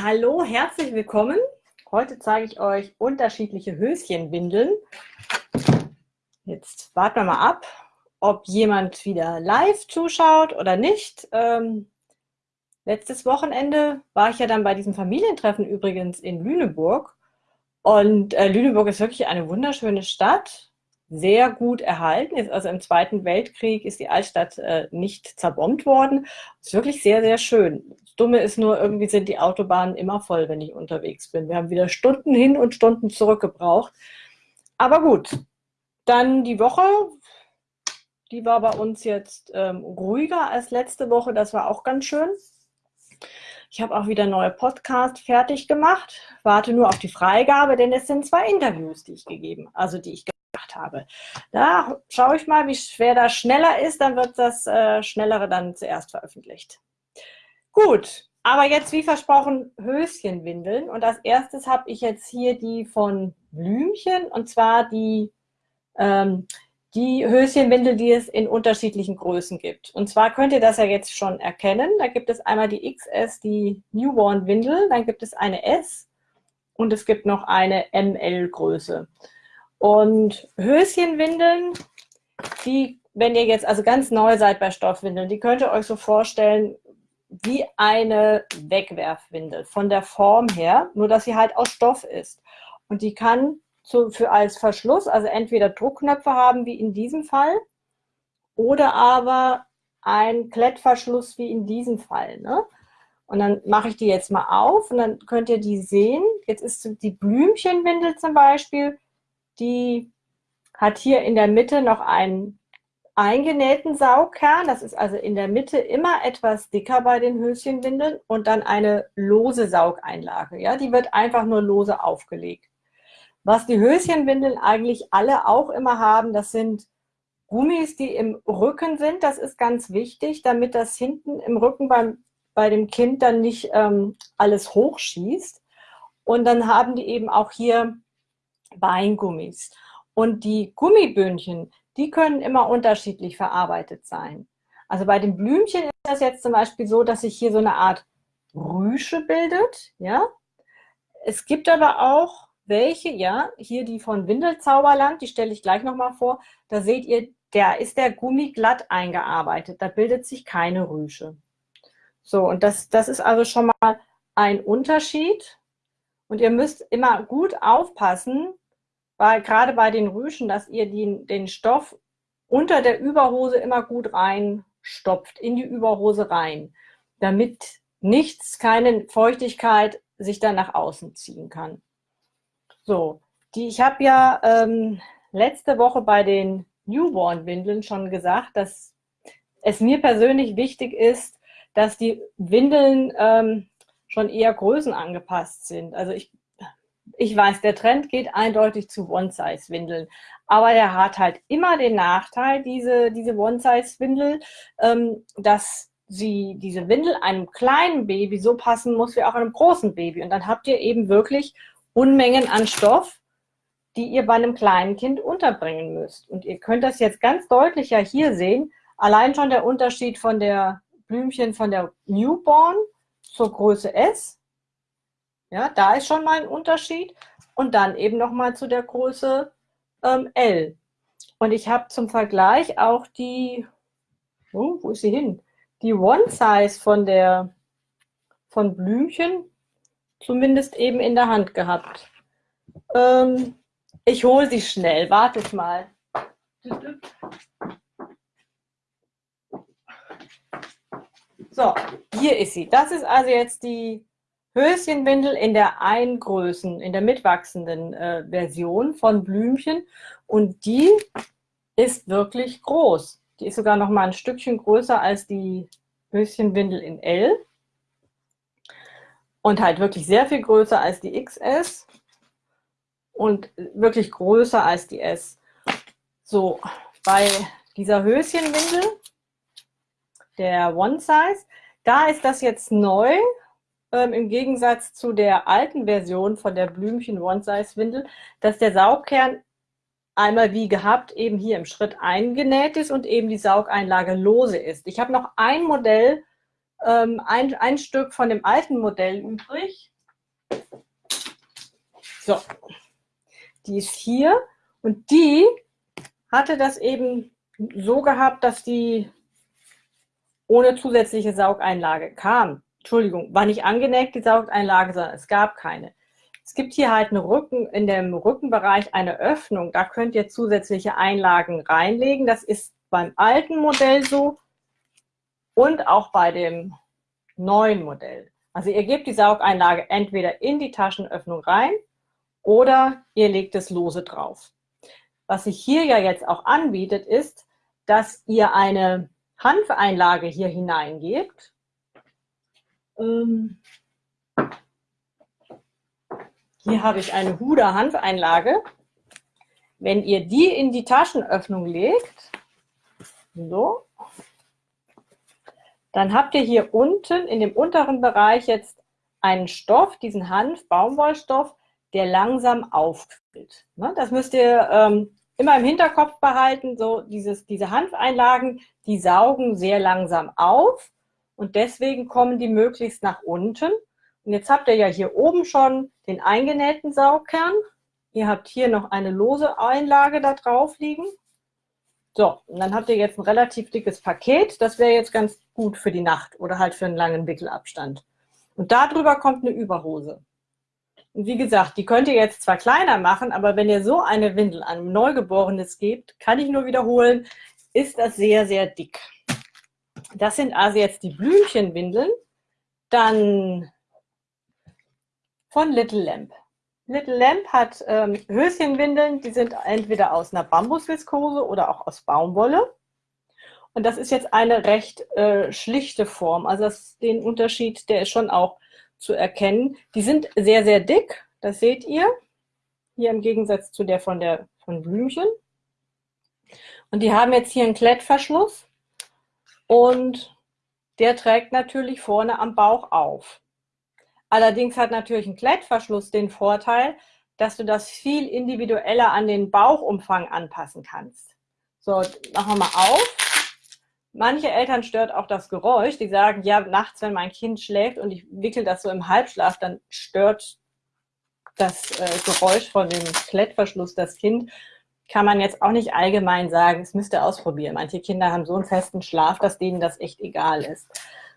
Hallo, herzlich willkommen. Heute zeige ich euch unterschiedliche Höschenwindeln. Jetzt warten wir mal ab, ob jemand wieder live zuschaut oder nicht. Ähm, letztes Wochenende war ich ja dann bei diesem Familientreffen übrigens in Lüneburg. Und äh, Lüneburg ist wirklich eine wunderschöne Stadt sehr gut erhalten ist. Also im Zweiten Weltkrieg ist die Altstadt äh, nicht zerbombt worden. Ist wirklich sehr, sehr schön. Das Dumme ist nur, irgendwie sind die Autobahnen immer voll, wenn ich unterwegs bin. Wir haben wieder Stunden hin und Stunden zurück gebraucht. Aber gut, dann die Woche, die war bei uns jetzt ähm, ruhiger als letzte Woche. Das war auch ganz schön. Ich habe auch wieder neue Podcast fertig gemacht, warte nur auf die Freigabe, denn es sind zwei Interviews, die ich gegeben, also die ich habe. Da schaue ich mal, wie schwer das schneller ist, dann wird das äh, Schnellere dann zuerst veröffentlicht. Gut, aber jetzt wie versprochen Höschenwindeln und als erstes habe ich jetzt hier die von Blümchen und zwar die, ähm, die Höschenwindel, die es in unterschiedlichen Größen gibt. Und zwar könnt ihr das ja jetzt schon erkennen. Da gibt es einmal die XS, die Newborn Windel, dann gibt es eine S und es gibt noch eine ML-Größe. Und Höschenwindeln, die, wenn ihr jetzt also ganz neu seid bei Stoffwindeln, die könnt ihr euch so vorstellen wie eine Wegwerfwindel von der Form her, nur dass sie halt aus Stoff ist. Und die kann zu, für als Verschluss, also entweder Druckknöpfe haben, wie in diesem Fall, oder aber ein Klettverschluss, wie in diesem Fall. Ne? Und dann mache ich die jetzt mal auf und dann könnt ihr die sehen. Jetzt ist die Blümchenwindel zum Beispiel, die hat hier in der Mitte noch einen eingenähten Saugkern. Das ist also in der Mitte immer etwas dicker bei den Höschenwindeln und dann eine lose Saugeinlage. Ja, die wird einfach nur lose aufgelegt. Was die Höschenwindeln eigentlich alle auch immer haben, das sind Gummis, die im Rücken sind. Das ist ganz wichtig, damit das hinten im Rücken beim, bei dem Kind dann nicht ähm, alles hochschießt. Und dann haben die eben auch hier Weingummis. Und die Gummiböhnchen, die können immer unterschiedlich verarbeitet sein. Also bei den Blümchen ist das jetzt zum Beispiel so, dass sich hier so eine Art Rüsche bildet. Ja? Es gibt aber auch welche, ja, hier die von Windelzauberland, die stelle ich gleich nochmal vor. Da seht ihr, da ist der Gummi glatt eingearbeitet. Da bildet sich keine Rüsche. So, und das, das ist also schon mal ein Unterschied. Und ihr müsst immer gut aufpassen, weil gerade bei den Rüschen, dass ihr die, den Stoff unter der Überhose immer gut reinstopft, in die Überhose rein, damit nichts, keine Feuchtigkeit sich dann nach außen ziehen kann. So, die, ich habe ja ähm, letzte Woche bei den Newborn-Windeln schon gesagt, dass es mir persönlich wichtig ist, dass die Windeln ähm, schon eher Größen angepasst sind. Also ich, ich weiß, der Trend geht eindeutig zu One-Size-Windeln. Aber der hat halt immer den Nachteil, diese, diese One-Size-Windel, ähm, dass sie, diese Windel einem kleinen Baby so passen muss wie auch einem großen Baby. Und dann habt ihr eben wirklich Unmengen an Stoff, die ihr bei einem kleinen Kind unterbringen müsst. Und ihr könnt das jetzt ganz deutlich ja hier sehen. Allein schon der Unterschied von der Blümchen von der Newborn zur Größe S. Ja, da ist schon mal ein Unterschied. Und dann eben nochmal zu der Größe ähm, L. Und ich habe zum Vergleich auch die, oh, wo ist sie hin? Die One Size von der von Blümchen zumindest eben in der Hand gehabt. Ähm, ich hole sie schnell, wartet mal. So, hier ist sie. Das ist also jetzt die Höschenwindel in der Eingrößen, in der mitwachsenden äh, Version von Blümchen. Und die ist wirklich groß. Die ist sogar noch mal ein Stückchen größer als die Höschenwindel in L. Und halt wirklich sehr viel größer als die XS. Und wirklich größer als die S. So, bei dieser Höschenwindel der One Size. Da ist das jetzt neu, ähm, im Gegensatz zu der alten Version von der Blümchen One Size Windel, dass der Saugkern einmal wie gehabt eben hier im Schritt eingenäht ist und eben die Saugeinlage lose ist. Ich habe noch ein Modell ähm, ein, ein Stück von dem alten Modell übrig. So, die ist hier und die hatte das eben so gehabt, dass die ohne zusätzliche Saugeinlage kam. Entschuldigung, war nicht angenäht die Saugeinlage, sondern es gab keine. Es gibt hier halt eine Rücken, in dem Rückenbereich eine Öffnung. Da könnt ihr zusätzliche Einlagen reinlegen. Das ist beim alten Modell so und auch bei dem neuen Modell. Also ihr gebt die Saugeinlage entweder in die Taschenöffnung rein oder ihr legt es lose drauf. Was sich hier ja jetzt auch anbietet, ist, dass ihr eine Hanfeinlage hier hineingebt. Ähm, hier habe ich eine Huda Hanfeinlage. Wenn ihr die in die Taschenöffnung legt, so, dann habt ihr hier unten in dem unteren Bereich jetzt einen Stoff, diesen Hanf-Baumwollstoff, der langsam aufquillt. Ne, das müsst ihr ähm, immer im Hinterkopf behalten, so dieses, diese Hanfeinlagen, die saugen sehr langsam auf und deswegen kommen die möglichst nach unten. Und jetzt habt ihr ja hier oben schon den eingenähten Saugkern. Ihr habt hier noch eine lose Einlage da drauf liegen. So, und dann habt ihr jetzt ein relativ dickes Paket. Das wäre jetzt ganz gut für die Nacht oder halt für einen langen Wickelabstand. Und darüber kommt eine Überhose. Und wie gesagt, die könnt ihr jetzt zwar kleiner machen, aber wenn ihr so eine Windel an ein Neugeborenes gebt, kann ich nur wiederholen, ist das sehr, sehr dick. Das sind also jetzt die Blümchenwindeln. Dann von Little Lamp. Little Lamp hat ähm, Höschenwindeln, die sind entweder aus einer Bambusviskose oder auch aus Baumwolle. Und das ist jetzt eine recht äh, schlichte Form. Also das, den Unterschied, der ist schon auch zu erkennen. Die sind sehr, sehr dick, das seht ihr. Hier im Gegensatz zu der von, der, von Blümchen. Und die haben jetzt hier einen Klettverschluss und der trägt natürlich vorne am Bauch auf. Allerdings hat natürlich ein Klettverschluss den Vorteil, dass du das viel individueller an den Bauchumfang anpassen kannst. So, machen wir mal auf. Manche Eltern stört auch das Geräusch. Die sagen, ja, nachts, wenn mein Kind schläft und ich wickel das so im Halbschlaf, dann stört das äh, Geräusch von dem Klettverschluss das Kind. Kann man jetzt auch nicht allgemein sagen, es müsste ausprobieren. Manche Kinder haben so einen festen Schlaf, dass denen das echt egal ist.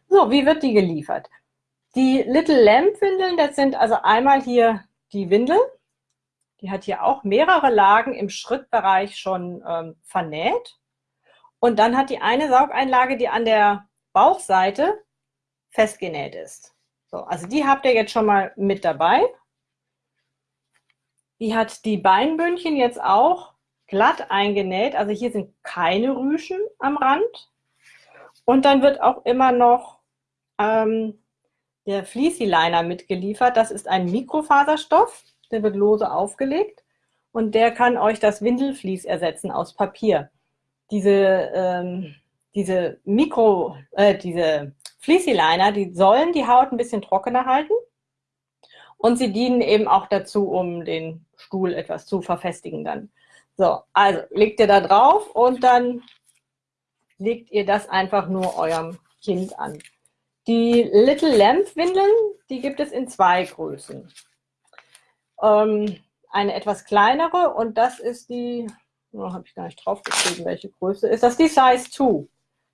So, wie wird die geliefert? Die Little Lamp Windeln, das sind also einmal hier die Windel. Die hat hier auch mehrere Lagen im Schrittbereich schon ähm, vernäht. Und dann hat die eine Saugeinlage, die an der Bauchseite festgenäht ist. So, also die habt ihr jetzt schon mal mit dabei. Die hat die Beinbündchen jetzt auch glatt eingenäht. Also hier sind keine Rüschen am Rand. Und dann wird auch immer noch ähm, der Fleecy Liner mitgeliefert. Das ist ein Mikrofaserstoff, der wird lose aufgelegt und der kann euch das Windelflies ersetzen aus Papier diese, ähm, diese Mikro, äh, diese Fleecy Liner, die sollen die Haut ein bisschen trockener halten und sie dienen eben auch dazu, um den Stuhl etwas zu verfestigen dann. So, also legt ihr da drauf und dann legt ihr das einfach nur eurem Kind an. Die Little Lamp Windeln, die gibt es in zwei Größen. Ähm, eine etwas kleinere und das ist die Oh, habe ich gar nicht draufgeschrieben, welche Größe ist. Das die Size 2.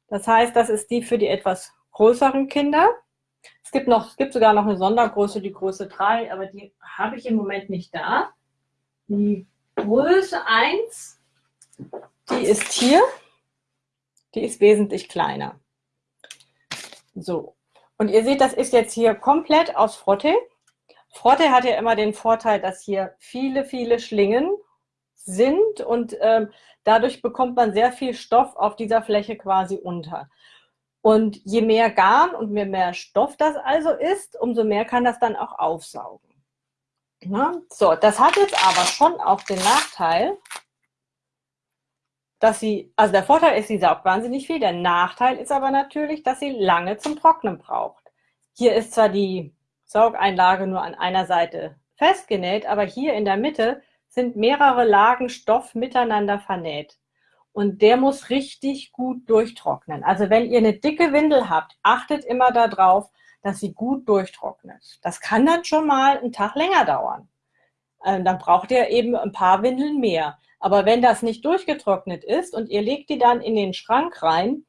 Das heißt, das ist die für die etwas größeren Kinder. Es gibt, noch, es gibt sogar noch eine Sondergröße, die Größe 3, aber die habe ich im Moment nicht da. Die Größe 1, die ist hier. Die ist wesentlich kleiner. So. Und ihr seht, das ist jetzt hier komplett aus Frotte. Frotte hat ja immer den Vorteil, dass hier viele, viele Schlingen sind und ähm, dadurch bekommt man sehr viel Stoff auf dieser Fläche quasi unter. Und je mehr Garn und je mehr Stoff das also ist, umso mehr kann das dann auch aufsaugen. Na? So, das hat jetzt aber schon auch den Nachteil, dass sie, also der Vorteil ist, sie saugt wahnsinnig viel, der Nachteil ist aber natürlich, dass sie lange zum Trocknen braucht. Hier ist zwar die Saugeinlage nur an einer Seite festgenäht, aber hier in der Mitte sind mehrere Lagen Stoff miteinander vernäht. Und der muss richtig gut durchtrocknen. Also wenn ihr eine dicke Windel habt, achtet immer darauf, dass sie gut durchtrocknet. Das kann dann schon mal einen Tag länger dauern. Ähm, dann braucht ihr eben ein paar Windeln mehr. Aber wenn das nicht durchgetrocknet ist und ihr legt die dann in den Schrank rein,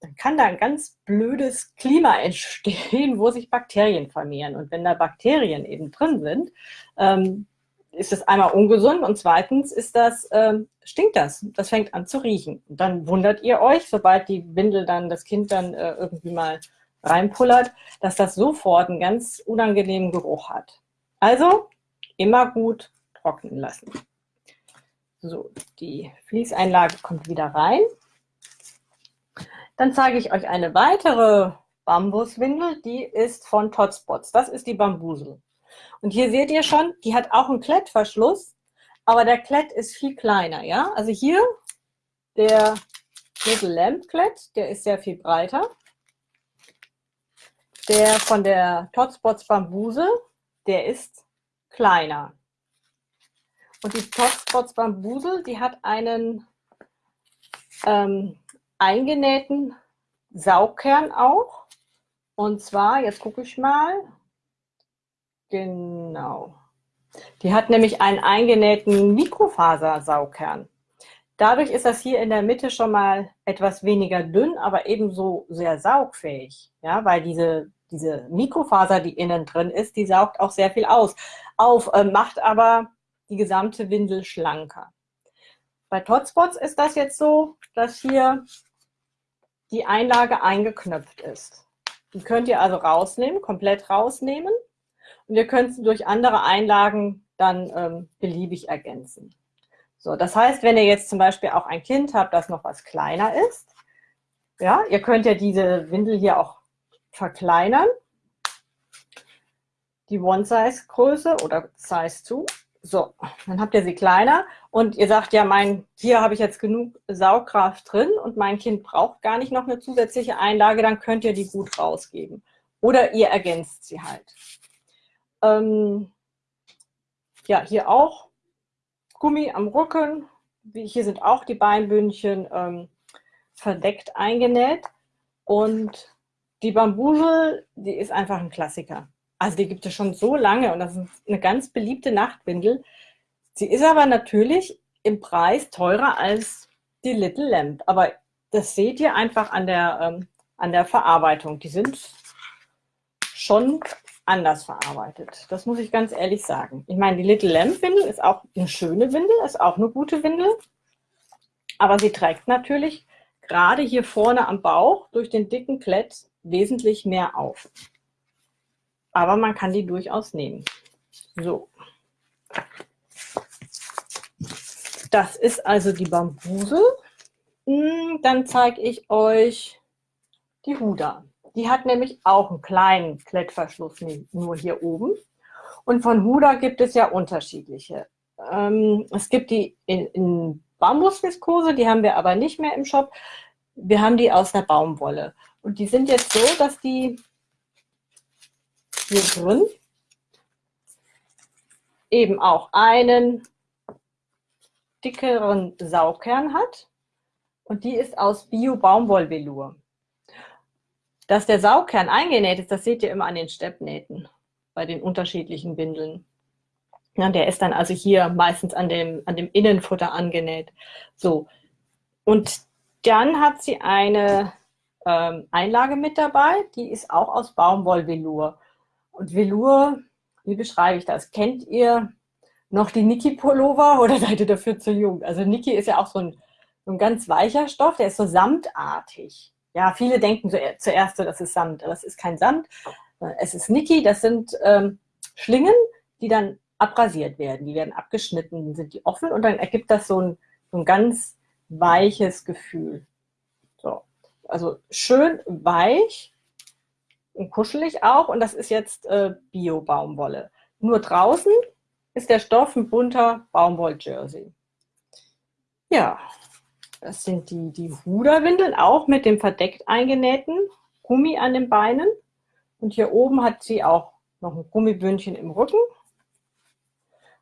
dann kann da ein ganz blödes Klima entstehen, wo sich Bakterien vermehren. Und wenn da Bakterien eben drin sind, ähm, ist das einmal ungesund und zweitens ist das, ähm, stinkt das. Das fängt an zu riechen. Und dann wundert ihr euch, sobald die Windel dann, das Kind dann äh, irgendwie mal reinpullert, dass das sofort einen ganz unangenehmen Geruch hat. Also immer gut trocknen lassen. So, die Fließeinlage kommt wieder rein. Dann zeige ich euch eine weitere Bambuswindel, die ist von Totspots. Das ist die Bambusel. Und hier seht ihr schon, die hat auch einen Klettverschluss, aber der Klett ist viel kleiner. Ja? Also hier der Little Lamp Klett, der ist sehr viel breiter. Der von der Totspots Bambusel, der ist kleiner. Und die Totspots Bambusel, die hat einen ähm, eingenähten Saugkern auch. Und zwar, jetzt gucke ich mal, genau. Die hat nämlich einen eingenähten Mikrofasersaugkern. Dadurch ist das hier in der Mitte schon mal etwas weniger dünn, aber ebenso sehr saugfähig. Ja, weil diese, diese Mikrofaser, die innen drin ist, die saugt auch sehr viel aus, auf, äh, macht aber die gesamte Windel schlanker. Bei Totspots ist das jetzt so, dass hier die Einlage eingeknöpft ist. Die könnt ihr also rausnehmen, komplett rausnehmen und ihr könnt sie durch andere Einlagen dann ähm, beliebig ergänzen. So, das heißt, wenn ihr jetzt zum Beispiel auch ein Kind habt, das noch was kleiner ist, ja, ihr könnt ja diese Windel hier auch verkleinern, die One-Size-Größe oder Size 2 so, dann habt ihr sie kleiner und ihr sagt, ja, mein, hier habe ich jetzt genug Saugkraft drin und mein Kind braucht gar nicht noch eine zusätzliche Einlage, dann könnt ihr die gut rausgeben. Oder ihr ergänzt sie halt. Ähm, ja, hier auch Gummi am Rücken. Hier sind auch die Beinbündchen ähm, verdeckt eingenäht. Und die Bambusel, die ist einfach ein Klassiker. Also die gibt es schon so lange und das ist eine ganz beliebte Nachtwindel. Sie ist aber natürlich im Preis teurer als die Little Lamp. Aber das seht ihr einfach an der, ähm, an der Verarbeitung. Die sind schon anders verarbeitet. Das muss ich ganz ehrlich sagen. Ich meine, die Little Lamp Windel ist auch eine schöne Windel, ist auch eine gute Windel. Aber sie trägt natürlich gerade hier vorne am Bauch durch den dicken Klett wesentlich mehr auf aber man kann die durchaus nehmen. So. Das ist also die Bambuse. Hm, dann zeige ich euch die Huda. Die hat nämlich auch einen kleinen Klettverschluss, nur hier oben. Und von Huda gibt es ja unterschiedliche. Ähm, es gibt die in, in Bambusviskose, die haben wir aber nicht mehr im Shop. Wir haben die aus der Baumwolle. Und die sind jetzt so, dass die hier drin eben auch einen dickeren Saugkern hat und die ist aus Bio-Baumwollvelour. Dass der Saugkern eingenäht ist, das seht ihr immer an den Steppnähten bei den unterschiedlichen Windeln. Ja, der ist dann also hier meistens an dem, an dem Innenfutter angenäht. So. Und dann hat sie eine ähm, Einlage mit dabei, die ist auch aus Baumwollvelour. Und Velour, wie beschreibe ich das? Kennt ihr noch die Niki Pullover oder seid ihr dafür zu jung? Also Niki ist ja auch so ein, so ein ganz weicher Stoff, der ist so samtartig. Ja, viele denken zuerst so, das ist Samt, aber es ist kein Samt. Es ist Niki, das sind ähm, Schlingen, die dann abrasiert werden. Die werden abgeschnitten, sind die offen und dann ergibt das so ein, so ein ganz weiches Gefühl. So. Also schön weich, und kuschelig auch. Und das ist jetzt äh, Bio-Baumwolle. Nur draußen ist der Stoff ein bunter Baumwoll-Jersey. Ja, das sind die, die Huderwindeln, auch mit dem verdeckt eingenähten Gummi an den Beinen. Und hier oben hat sie auch noch ein Gummibündchen im Rücken.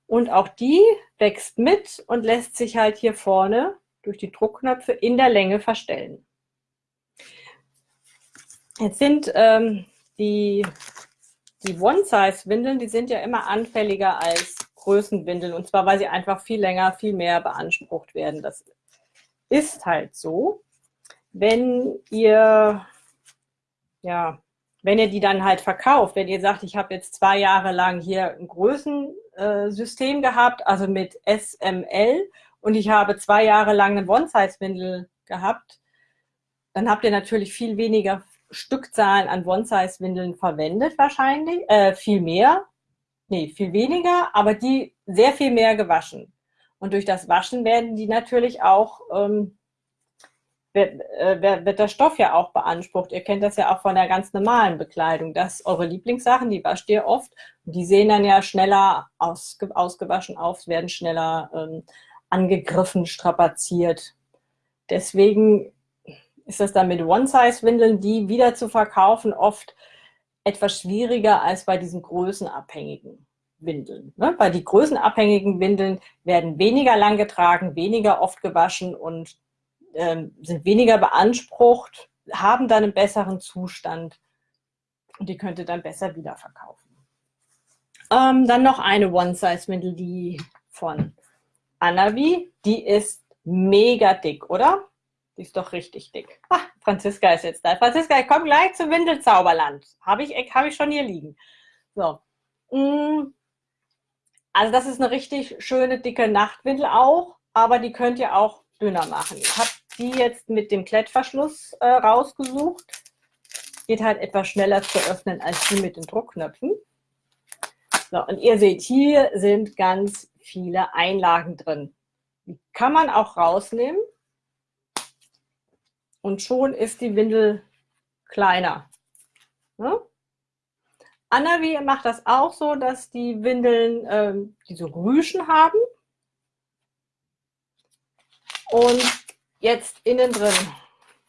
Und auch die wächst mit und lässt sich halt hier vorne durch die Druckknöpfe in der Länge verstellen. Jetzt sind ähm, die, die One-Size-Windeln, die sind ja immer anfälliger als Größenwindeln. Und zwar, weil sie einfach viel länger, viel mehr beansprucht werden. Das ist halt so. Wenn ihr, ja, wenn ihr die dann halt verkauft, wenn ihr sagt, ich habe jetzt zwei Jahre lang hier ein Größensystem gehabt, also mit SML, und ich habe zwei Jahre lang eine One-Size-Windel gehabt, dann habt ihr natürlich viel weniger Stückzahlen an One-Size-Windeln verwendet wahrscheinlich, äh, viel mehr, nee, viel weniger, aber die sehr viel mehr gewaschen. Und durch das Waschen werden die natürlich auch, ähm, wird, äh, wird der Stoff ja auch beansprucht. Ihr kennt das ja auch von der ganz normalen Bekleidung. Das eure Lieblingssachen, die wascht ihr oft. Die sehen dann ja schneller ausge, ausgewaschen aus, werden schneller ähm, angegriffen, strapaziert. Deswegen ist das dann mit One-Size-Windeln, die wieder zu verkaufen, oft etwas schwieriger als bei diesen größenabhängigen Windeln. Ne? Weil die größenabhängigen Windeln werden weniger lang getragen, weniger oft gewaschen und ähm, sind weniger beansprucht, haben dann einen besseren Zustand und die könnt ihr dann besser wiederverkaufen. Ähm, dann noch eine One-Size-Windel, die von Anavi, die ist mega dick, oder? Die ist doch richtig dick. Ah, Franziska ist jetzt da. Franziska, ich komme gleich zum Windelzauberland. Habe ich, hab ich schon hier liegen. So. Also das ist eine richtig schöne, dicke Nachtwindel auch, aber die könnt ihr auch dünner machen. Ich habe die jetzt mit dem Klettverschluss äh, rausgesucht. Geht halt etwas schneller zu öffnen als die mit den Druckknöpfen. So, und ihr seht, hier sind ganz viele Einlagen drin. Die kann man auch rausnehmen und schon ist die Windel kleiner. Ne? Annavi macht das auch so, dass die Windeln ähm, diese Rüschen haben. Und jetzt innen drin,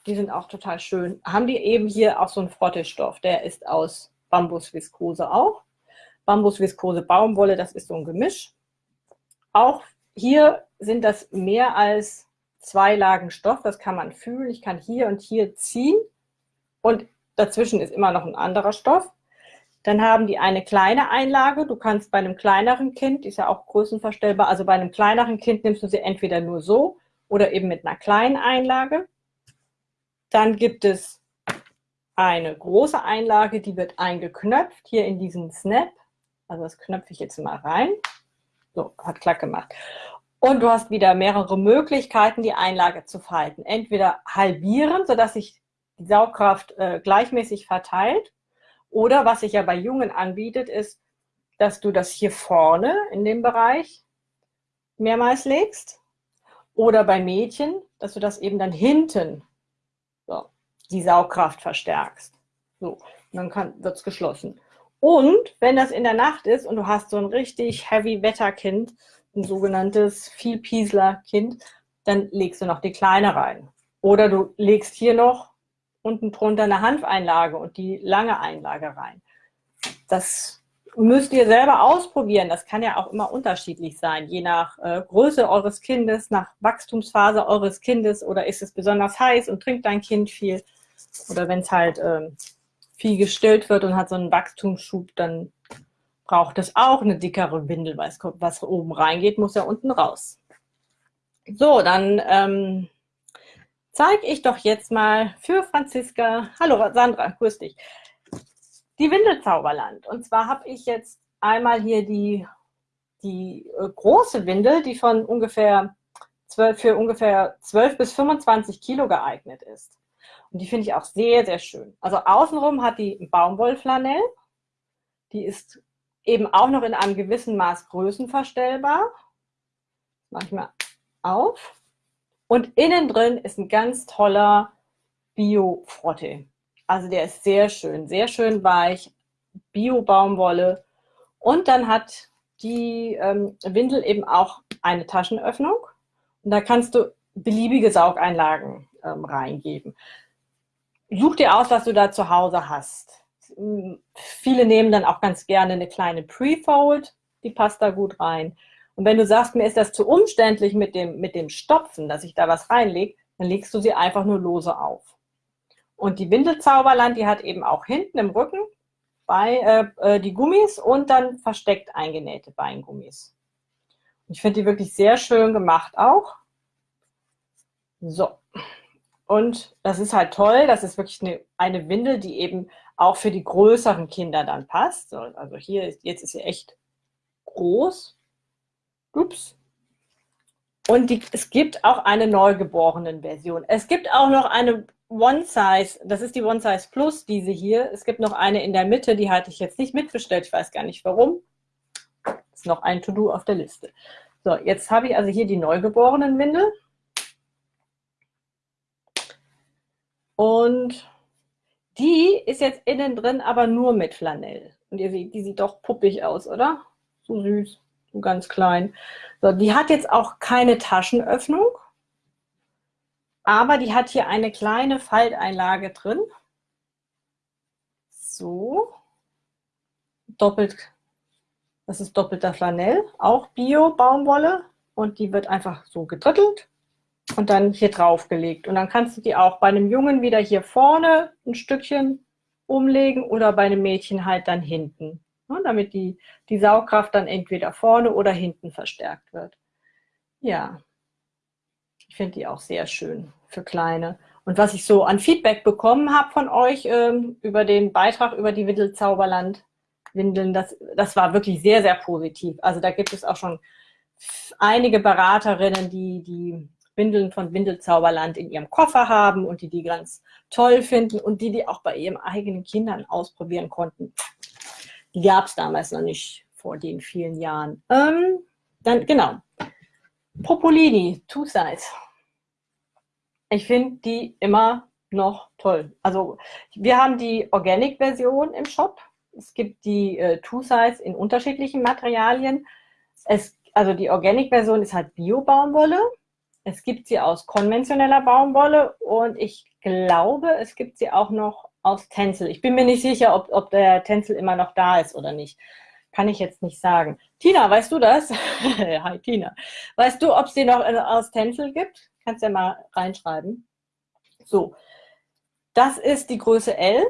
die sind auch total schön, haben die eben hier auch so einen Frottestoff. Der ist aus Bambusviskose auch. Bambusviskose Baumwolle, das ist so ein Gemisch. Auch hier sind das mehr als zwei Lagen Stoff, das kann man fühlen. Ich kann hier und hier ziehen und dazwischen ist immer noch ein anderer Stoff. Dann haben die eine kleine Einlage. Du kannst bei einem kleineren Kind, die ist ja auch größenverstellbar, also bei einem kleineren Kind nimmst du sie entweder nur so oder eben mit einer kleinen Einlage. Dann gibt es eine große Einlage, die wird eingeknöpft, hier in diesen Snap. Also das knöpfe ich jetzt mal rein. So, hat klack gemacht. Und du hast wieder mehrere Möglichkeiten, die Einlage zu falten. Entweder halbieren, sodass sich die Saugkraft äh, gleichmäßig verteilt. Oder was sich ja bei Jungen anbietet, ist, dass du das hier vorne in dem Bereich mehrmals legst. Oder bei Mädchen, dass du das eben dann hinten so, die Saugkraft verstärkst. So, dann wird es geschlossen. Und wenn das in der Nacht ist und du hast so ein richtig heavy Wetterkind, ein sogenanntes Vielpiesler-Kind, dann legst du noch die kleine rein. Oder du legst hier noch unten drunter eine Hanfeinlage und die lange Einlage rein. Das müsst ihr selber ausprobieren. Das kann ja auch immer unterschiedlich sein, je nach äh, Größe eures Kindes, nach Wachstumsphase eures Kindes oder ist es besonders heiß und trinkt dein Kind viel. Oder wenn es halt äh, viel gestillt wird und hat so einen Wachstumsschub, dann braucht es auch eine dickere Windel, weil es was oben reingeht, muss ja unten raus. So, dann ähm, zeige ich doch jetzt mal für Franziska, hallo Sandra, grüß dich, die Windelzauberland. Und zwar habe ich jetzt einmal hier die, die äh, große Windel, die von ungefähr 12, für ungefähr 12 bis 25 Kilo geeignet ist. Und die finde ich auch sehr, sehr schön. Also außenrum hat die Baumwollflanell. Die ist eben auch noch in einem gewissen Maß größenverstellbar. Mal auf. Und innen drin ist ein ganz toller Bio-Frotte. Also der ist sehr schön, sehr schön weich, Bio-Baumwolle. Und dann hat die ähm, Windel eben auch eine Taschenöffnung. Und da kannst du beliebige Saugeinlagen ähm, reingeben. Such dir aus, was du da zu Hause hast. Viele nehmen dann auch ganz gerne eine kleine Pre-Fold, die passt da gut rein. Und wenn du sagst, mir ist das zu umständlich mit dem, mit dem Stopfen, dass ich da was reinlege, dann legst du sie einfach nur lose auf. Und die Windelzauberland, die hat eben auch hinten im Rücken bei, äh, äh die Gummis und dann versteckt eingenähte Beingummis. Ich finde die wirklich sehr schön gemacht auch. So. Und das ist halt toll. Das ist wirklich eine, eine Windel, die eben auch für die größeren Kinder dann passt. Also hier ist, jetzt ist sie echt groß. Ups. Und die, es gibt auch eine Neugeborenen-Version. Es gibt auch noch eine One Size, das ist die One Size Plus, diese hier. Es gibt noch eine in der Mitte, die hatte ich jetzt nicht mitbestellt. Ich weiß gar nicht warum. Ist noch ein To-Do auf der Liste. So, jetzt habe ich also hier die Neugeborenen-Windel. Und die ist jetzt innen drin, aber nur mit Flanell. Und ihr seht, die sieht doch puppig aus, oder? So süß, ganz klein. So, die hat jetzt auch keine Taschenöffnung, aber die hat hier eine kleine Falteinlage drin. So. Doppelt, das ist doppelter Flanell, auch Bio-Baumwolle. Und die wird einfach so gedrittelt und dann hier drauf gelegt. Und dann kannst du die auch bei einem Jungen wieder hier vorne ein Stückchen umlegen oder bei einem Mädchen halt dann hinten, ne, damit die, die Saugkraft dann entweder vorne oder hinten verstärkt wird. Ja, ich finde die auch sehr schön für Kleine. Und was ich so an Feedback bekommen habe von euch ähm, über den Beitrag über die Windelzauberland Windeln, das, das war wirklich sehr, sehr positiv. Also da gibt es auch schon einige Beraterinnen, die, die Windeln von Windelzauberland in ihrem Koffer haben und die die ganz toll finden und die die auch bei ihren eigenen Kindern ausprobieren konnten. Gab es damals noch nicht vor den vielen Jahren. Ähm, dann, genau. Popolini, Two Size. Ich finde die immer noch toll. Also wir haben die Organic-Version im Shop. Es gibt die äh, Two Size in unterschiedlichen Materialien. Es, also die Organic-Version ist halt Bio-Baumwolle. Es gibt sie aus konventioneller Baumwolle und ich glaube, es gibt sie auch noch aus Tencel. Ich bin mir nicht sicher, ob, ob der Tencel immer noch da ist oder nicht. Kann ich jetzt nicht sagen. Tina, weißt du das? Hi Tina. Weißt du, ob es die noch aus Tencel gibt? Kannst ja mal reinschreiben. So, das ist die Größe L.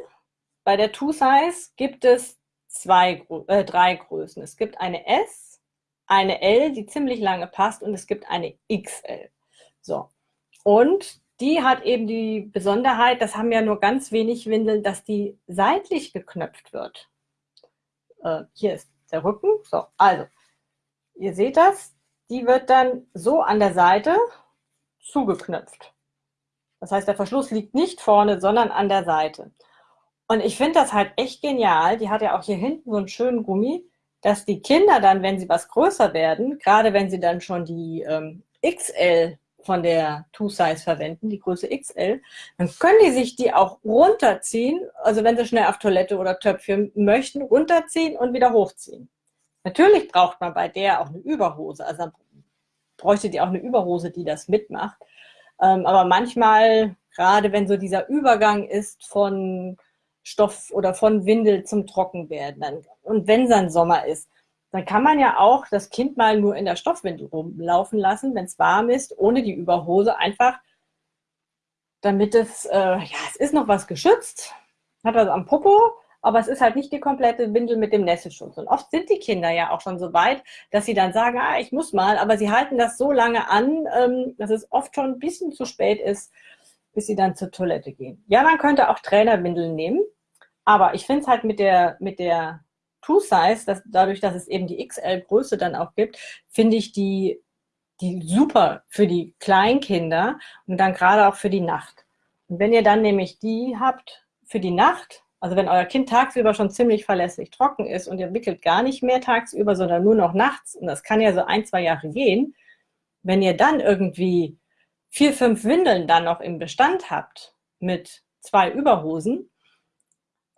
Bei der Two Size gibt es zwei, äh, drei Größen. Es gibt eine S, eine L, die ziemlich lange passt und es gibt eine XL. So. Und die hat eben die Besonderheit, das haben ja nur ganz wenig Windeln, dass die seitlich geknöpft wird. Äh, hier ist der Rücken. So, also, ihr seht das. Die wird dann so an der Seite zugeknöpft. Das heißt, der Verschluss liegt nicht vorne, sondern an der Seite. Und ich finde das halt echt genial. Die hat ja auch hier hinten so einen schönen Gummi, dass die Kinder dann, wenn sie was größer werden, gerade wenn sie dann schon die ähm, XL von der Two Size verwenden, die Größe XL, dann können die sich die auch runterziehen, also wenn sie schnell auf Toilette oder Töpfchen möchten, runterziehen und wieder hochziehen. Natürlich braucht man bei der auch eine Überhose, also bräuchte die auch eine Überhose, die das mitmacht. Ähm, aber manchmal, gerade wenn so dieser Übergang ist von Stoff oder von Windel zum Trockenwerden, und wenn es dann Sommer ist, dann kann man ja auch das Kind mal nur in der Stoffwindel rumlaufen lassen, wenn es warm ist, ohne die Überhose, einfach damit es, äh, ja, es ist noch was geschützt, hat was am Popo, aber es ist halt nicht die komplette Windel mit dem Nässeschutz. Und oft sind die Kinder ja auch schon so weit, dass sie dann sagen, ah, ich muss mal, aber sie halten das so lange an, ähm, dass es oft schon ein bisschen zu spät ist, bis sie dann zur Toilette gehen. Ja, man könnte auch Trainerwindeln nehmen, aber ich finde es halt mit der, mit der True Size, dass, dadurch, dass es eben die XL-Größe dann auch gibt, finde ich die, die super für die Kleinkinder und dann gerade auch für die Nacht. Und wenn ihr dann nämlich die habt für die Nacht, also wenn euer Kind tagsüber schon ziemlich verlässlich trocken ist und ihr wickelt gar nicht mehr tagsüber, sondern nur noch nachts, und das kann ja so ein, zwei Jahre gehen, wenn ihr dann irgendwie vier, fünf Windeln dann noch im Bestand habt mit zwei Überhosen,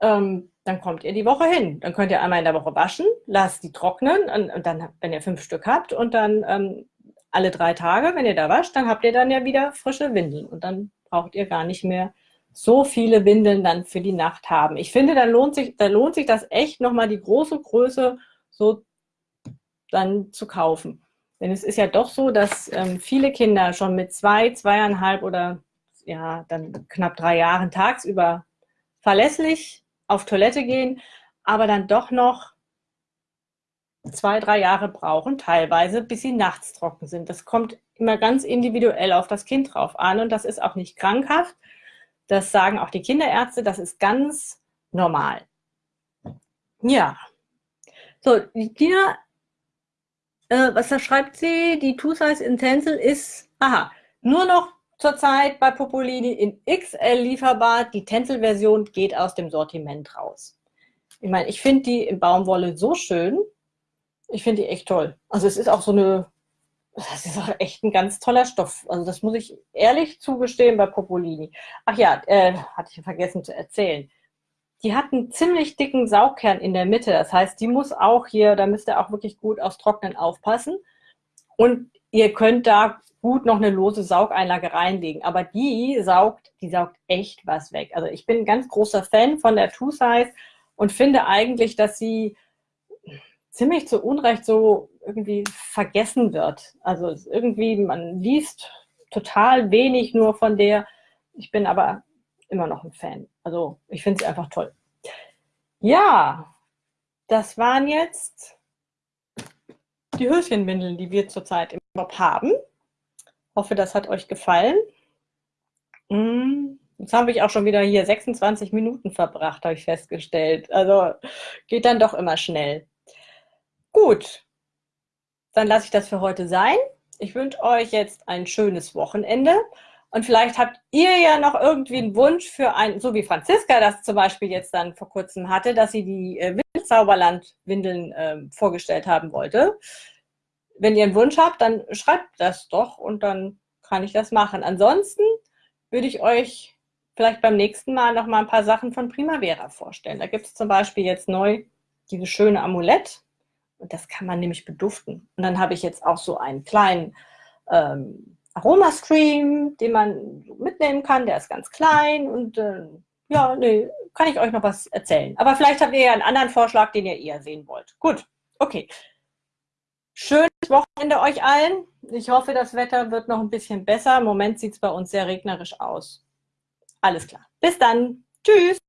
ähm, dann kommt ihr die Woche hin. Dann könnt ihr einmal in der Woche waschen, lasst die trocknen und, und dann, wenn ihr fünf Stück habt und dann ähm, alle drei Tage, wenn ihr da wascht, dann habt ihr dann ja wieder frische Windeln und dann braucht ihr gar nicht mehr so viele Windeln dann für die Nacht haben. Ich finde, da lohnt sich, da lohnt sich das echt nochmal die große Größe so dann zu kaufen. Denn es ist ja doch so, dass ähm, viele Kinder schon mit zwei, zweieinhalb oder ja, dann knapp drei Jahren tagsüber verlässlich auf Toilette gehen, aber dann doch noch zwei, drei Jahre brauchen, teilweise, bis sie nachts trocken sind. Das kommt immer ganz individuell auf das Kind drauf an und das ist auch nicht krankhaft. Das sagen auch die Kinderärzte, das ist ganz normal. Ja. So, die Tina, äh, was da schreibt sie? Die Two-Size Intensil ist, aha, nur noch zurzeit bei Popolini in XL lieferbar. Die Tencel-Version geht aus dem Sortiment raus. Ich meine, ich finde die in Baumwolle so schön. Ich finde die echt toll. Also es ist auch so eine, das ist auch echt ein ganz toller Stoff. Also das muss ich ehrlich zugestehen bei Popolini. Ach ja, äh, hatte ich vergessen zu erzählen. Die hat einen ziemlich dicken Saugkern in der Mitte. Das heißt, die muss auch hier, da müsst ihr auch wirklich gut aufs Trocknen aufpassen. Und ihr könnt da gut noch eine lose Saugeinlage reinlegen. Aber die saugt, die saugt echt was weg. Also ich bin ein ganz großer Fan von der Two Size und finde eigentlich, dass sie ziemlich zu Unrecht so irgendwie vergessen wird. Also irgendwie, man liest total wenig nur von der. Ich bin aber immer noch ein Fan. Also ich finde sie einfach toll. Ja, das waren jetzt die Höschenwindeln, die wir zurzeit im Job haben. Hoffe, das hat euch gefallen. Hm, jetzt habe ich auch schon wieder hier 26 Minuten verbracht, habe ich festgestellt. Also geht dann doch immer schnell. Gut, dann lasse ich das für heute sein. Ich wünsche euch jetzt ein schönes Wochenende. Und vielleicht habt ihr ja noch irgendwie einen Wunsch für ein, so wie Franziska das zum Beispiel jetzt dann vor kurzem hatte, dass sie die Windelzauberland-Windeln äh, vorgestellt haben wollte. Wenn ihr einen Wunsch habt, dann schreibt das doch und dann kann ich das machen. Ansonsten würde ich euch vielleicht beim nächsten Mal noch mal ein paar Sachen von Primavera vorstellen. Da gibt es zum Beispiel jetzt neu dieses schöne Amulett und das kann man nämlich beduften. Und dann habe ich jetzt auch so einen kleinen ähm, Aromastream, den man mitnehmen kann. Der ist ganz klein und äh, ja, nee, kann ich euch noch was erzählen. Aber vielleicht habt ihr ja einen anderen Vorschlag, den ihr eher sehen wollt. Gut, okay. Schönes Wochenende euch allen. Ich hoffe, das Wetter wird noch ein bisschen besser. Im Moment sieht es bei uns sehr regnerisch aus. Alles klar. Bis dann. Tschüss.